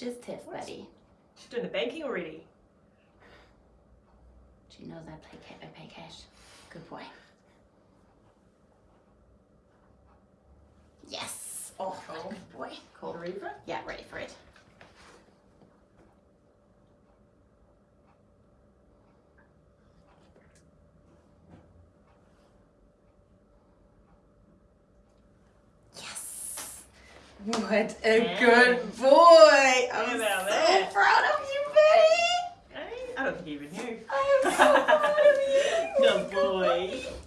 Just tiff, What? buddy. She's doing the banking already. She knows I play ca- I pay cash. Good boy. Yes. Oh, good boy. Cool. Ready for it? Yeah, ready for it. Yes. What a good boy. I'm so that? proud of you, Betty. Hey, I don't think you even knew. I am so proud of you. Good boy.